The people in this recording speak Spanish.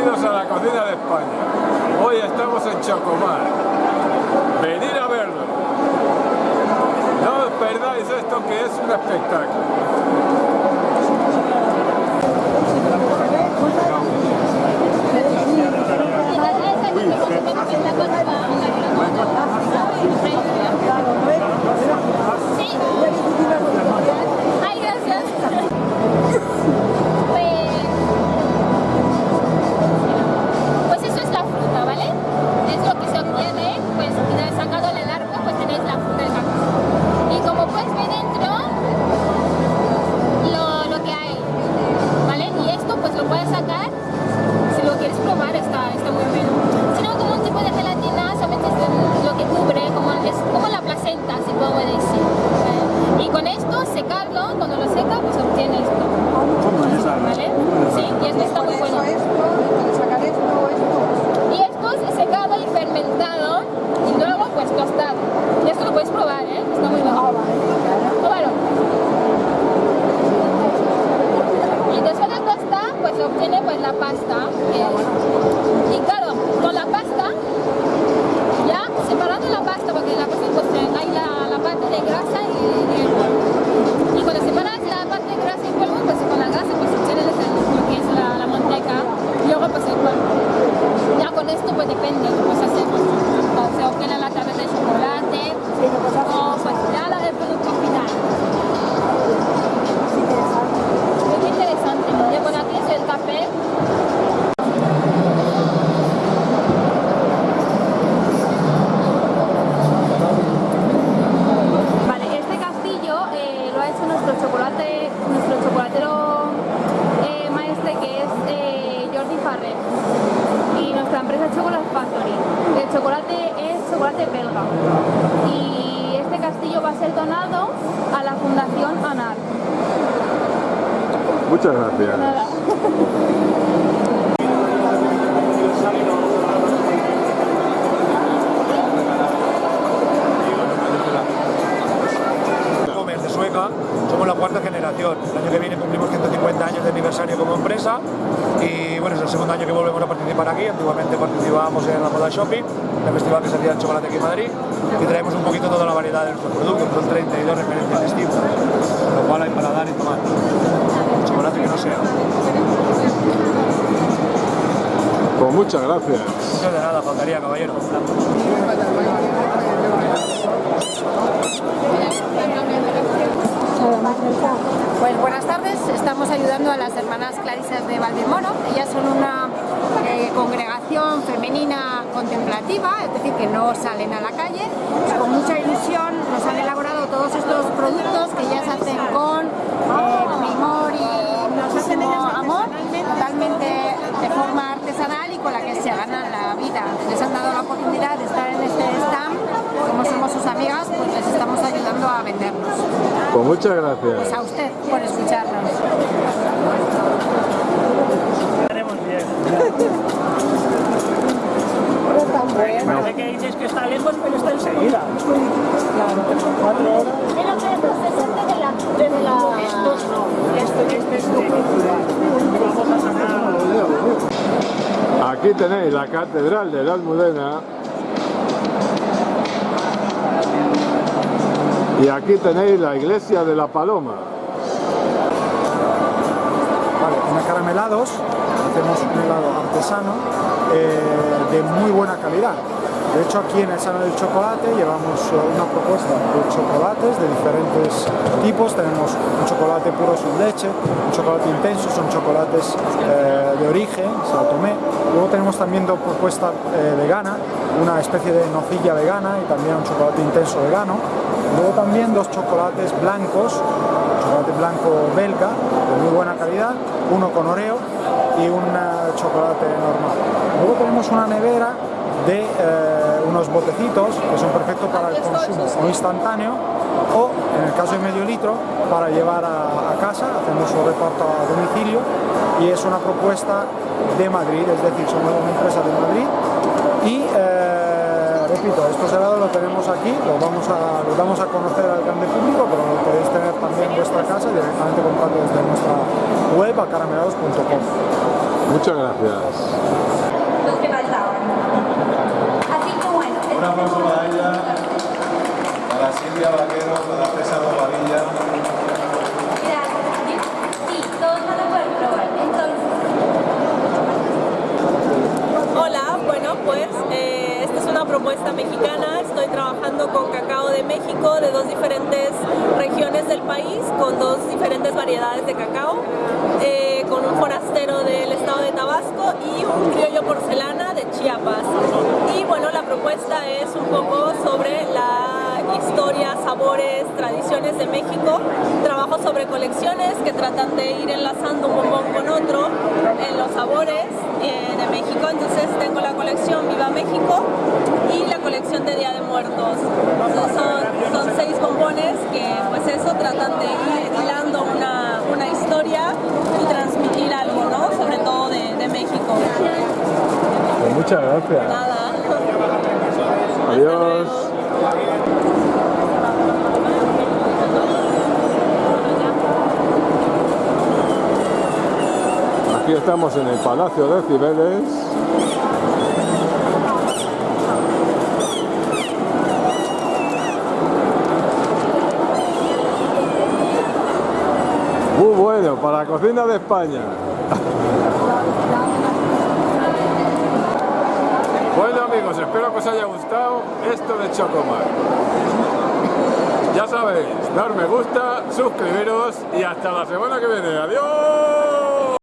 bienvenidos a la cocina de España. Hoy estamos en Chocomar. Venid a verlo. No os perdáis esto que es un espectáculo. Obtiene pues y este castillo va a ser donado a la Fundación ANAR. Muchas gracias. Nada. Comers de Sueca, somos la cuarta generación. El año que viene cumplimos 150 años de aniversario como empresa y bueno, es el segundo año que volvemos a participar aquí. Antiguamente participábamos en la Moda Shopping, el festival que se hacía el chocolate aquí en Madrid y traemos un poquito toda la variedad de nuestros productos, son 32 referencias distintas, lo cual hay para dar y tomar. Chocolate que no sea. Pues muchas gracias. No de nada, faltaría, caballero. Pues buenas tardes, estamos ayudando a las hermanas Clarisas de Valdemoro. Ellas son una eh, congregación femenina contemplativa, es decir, que no salen a la calle. Con mucha ilusión nos han elaborado todos estos productos que ellas hacen con eh, primor y muchísimo amor, totalmente de forma artesanal y con la que se ganan la vida. Les han dado la oportunidad de estar en este stand, como somos sus amigas, pues les estamos ayudando a vendernos. Pues muchas Pues gracias. a usted por escucharnos. Parece que está lejos, pero está enseguida. Pero que esto se siente de la, desde la... Estos no, este, este es de Vamos a sacar. Aquí tenéis la catedral de la Almudena. Y aquí tenéis la iglesia de la Paloma. Vale, en acaramelados hacemos un helado artesano eh, de muy buena calidad. De hecho, aquí en el Salón del Chocolate llevamos eh, una propuesta de chocolates de diferentes tipos. Tenemos un chocolate puro sin leche, un chocolate intenso, son chocolates eh, de origen, Sao Tomé. Luego tenemos también dos propuestas eh, vegana, una especie de nocilla vegana y también un chocolate intenso vegano. Luego también dos chocolates blancos, chocolate blanco belga de muy buena calidad, uno con oreo y un eh, chocolate normal. Luego tenemos una nevera de eh, unos botecitos que son perfectos para el consumo o instantáneo o en el caso de medio litro para llevar a, a casa, hacemos su reparto a domicilio y es una propuesta de Madrid, es decir, somos una empresa de Madrid y eh, repito, estos helados los tenemos aquí, los vamos a, los damos a conocer al grande público, pero los podéis tener también en vuestra casa directamente comprando desde nuestra web a caramelados.com. Muchas gracias. los que faltaban. Así que bueno, Un aplauso para ella, para Silvia Vaquero, para César Bobadilla. gracias. Sí, todos van a poder probar. Entonces, Hola, bueno pues eh, esta es una propuesta mexicana, estoy trabajando con cacao de México de dos diferentes regiones del país, con dos diferentes variedades de cacao, eh, con un forastero del estado de Tabasco y un criollo porcelana de Chiapas. Y bueno, la propuesta es un poco sobre la historia, sabores, tradiciones de México, trabajo sobre colecciones que tratan de ir enlazando un bombón con otro en los sabores eh, de México, entonces tengo la colección Viva México y la colección de Día de Muertos. Entonces son, son seis bombones que pues eso tratan de ir hilando una, una historia y transmitir algo, ¿no? Sobre todo de, de México. Pues muchas gracias. Nada. Adiós. Estamos en el Palacio de Cibeles. Muy bueno, para la cocina de España. Bueno amigos, espero que os haya gustado esto de Chocomar. Ya sabéis, dar me gusta, suscribiros y hasta la semana que viene. ¡Adiós!